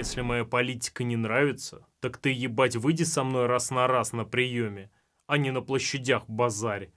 Если моя политика не нравится, так ты, ебать, выйди со мной раз на раз на приеме, а не на площадях базарь.